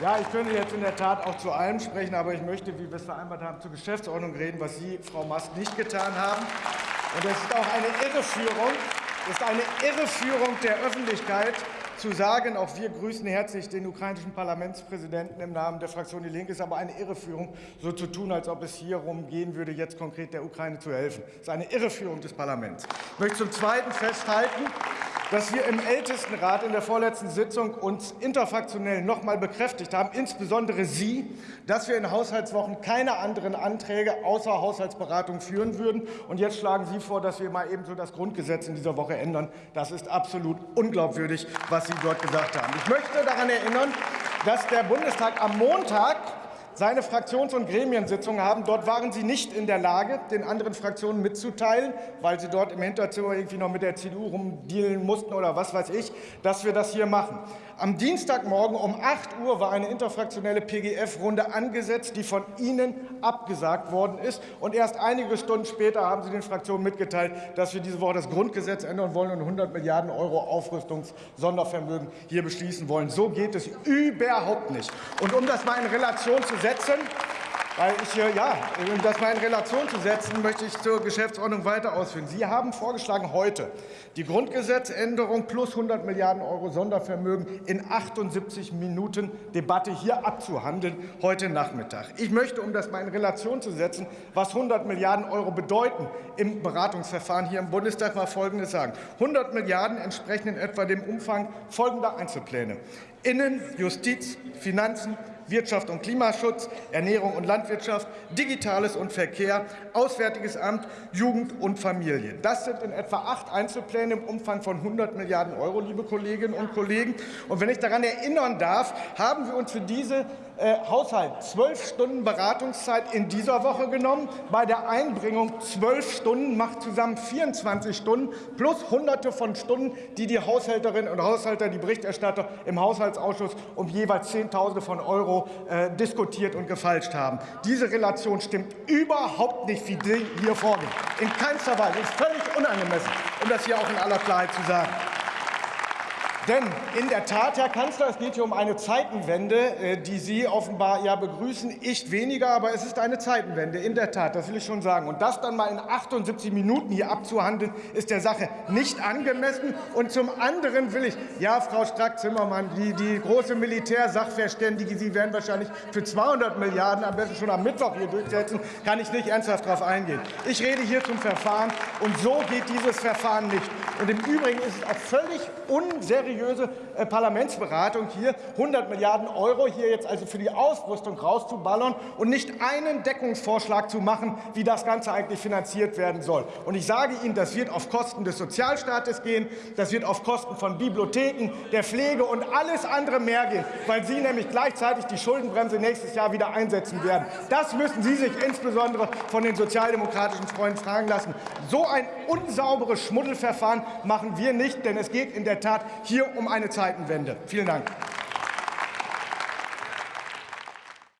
Ja, ich könnte jetzt in der Tat auch zu allem sprechen, aber ich möchte, wie wir es vereinbart haben, zur Geschäftsordnung reden, was Sie, Frau Mast, nicht getan haben. Und es ist auch eine Irreführung, ist eine Irreführung der Öffentlichkeit, zu sagen, auch wir grüßen herzlich den ukrainischen Parlamentspräsidenten im Namen der Fraktion Die Linke, ist aber eine Irreführung, so zu tun, als ob es hier darum gehen würde, jetzt konkret der Ukraine zu helfen. Das ist eine Irreführung des Parlaments. Ich möchte zum Zweiten festhalten, dass wir im Ältestenrat in der vorletzten Sitzung uns interfraktionell noch einmal bekräftigt haben, insbesondere Sie, dass wir in Haushaltswochen keine anderen Anträge außer Haushaltsberatung führen würden. Und jetzt schlagen Sie vor, dass wir mal ebenso das Grundgesetz in dieser Woche ändern. Das ist absolut unglaubwürdig, was Sie dort gesagt haben. Ich möchte daran erinnern, dass der Bundestag am Montag seine Fraktions- und Gremiensitzungen haben. Dort waren Sie nicht in der Lage, den anderen Fraktionen mitzuteilen, weil Sie dort im Hinterzimmer irgendwie noch mit der CDU rumdealen mussten oder was weiß ich, dass wir das hier machen. Am Dienstagmorgen um 8 Uhr war eine interfraktionelle PGF-Runde angesetzt, die von Ihnen abgesagt worden ist. Und erst einige Stunden später haben Sie den Fraktionen mitgeteilt, dass wir diese Woche das Grundgesetz ändern wollen und 100 Milliarden Euro Aufrüstungssondervermögen hier beschließen wollen. So geht es überhaupt nicht. Und um das mal in Relation zu setzen, weil ich, ja, um das mal in Relation zu setzen, möchte ich zur Geschäftsordnung weiter ausführen. Sie haben vorgeschlagen, heute die Grundgesetzänderung plus 100 Milliarden Euro Sondervermögen in 78 Minuten Debatte hier abzuhandeln, heute Nachmittag. Ich möchte, um das mal in Relation zu setzen, was 100 Milliarden Euro bedeuten im Beratungsverfahren hier im Bundestag, mal Folgendes sagen. 100 Milliarden entsprechen in etwa dem Umfang folgender Einzelpläne. Innen-, Justiz-, Finanzen-, Wirtschaft und Klimaschutz, Ernährung und Landwirtschaft, Digitales und Verkehr, Auswärtiges Amt, Jugend und Familie. Das sind in etwa acht Einzelpläne im Umfang von 100 Milliarden Euro, liebe Kolleginnen und Kollegen. Und wenn ich daran erinnern darf, haben wir uns für diese äh, Haushalt zwölf Stunden Beratungszeit in dieser Woche genommen. Bei der Einbringung zwölf Stunden macht zusammen 24 Stunden plus Hunderte von Stunden, die die Haushälterinnen und Haushalter, die Berichterstatter im Haushaltsausschuss um jeweils Zehntausende von Euro äh, diskutiert und gefalscht haben. Diese Relation stimmt überhaupt nicht, wie Sie hier vorgehen. In keinster Weise. Es ist völlig unangemessen, um das hier auch in aller Klarheit zu sagen. Denn in der Tat, Herr Kanzler, es geht hier um eine Zeitenwende, äh, die Sie offenbar ja begrüßen. Ich weniger, aber es ist eine Zeitenwende. In der Tat, das will ich schon sagen. Und das dann mal in 78 Minuten hier abzuhandeln, ist der Sache nicht angemessen. Und zum anderen will ich, ja, Frau Strack-Zimmermann, die, die große Militärsachverständige, Sie werden wahrscheinlich für 200 Milliarden am besten schon am Mittwoch hier durchsetzen, kann ich nicht ernsthaft darauf eingehen. Ich rede hier zum Verfahren, und so geht dieses Verfahren nicht. Und im Übrigen ist es auch völlig unseriöse äh, Parlamentsberatung hier, 100 Milliarden Euro hier jetzt also für die Ausrüstung rauszuballern und nicht einen Deckungsvorschlag zu machen, wie das Ganze eigentlich finanziert werden soll. Und ich sage Ihnen, das wird auf Kosten des Sozialstaates gehen, das wird auf Kosten von Bibliotheken, der Pflege und alles andere mehr gehen, weil Sie nämlich gleichzeitig die Schuldenbremse nächstes Jahr wieder einsetzen werden. Das müssen Sie sich insbesondere von den sozialdemokratischen Freunden fragen lassen. So ein unsauberes Schmuddelverfahren machen wir nicht, denn es geht in der Tat hier um eine Zeitenwende. Vielen Dank.